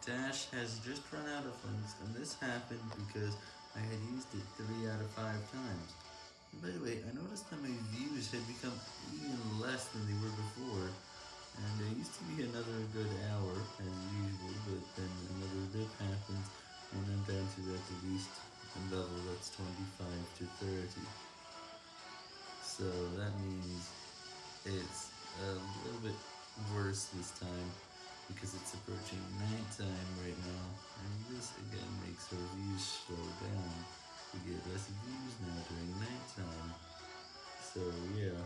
Dash has just run out of funds, and this happened because I had used it 3 out of 5 times. And by the way, I noticed that my views had become even less than they were before, and there used to be another good hour, as usual, but then another dip happens, and I'm down to at least a level that's 25 to 30. So that means it's a little bit worse this time views slow down. We get less views now during nighttime. So yeah.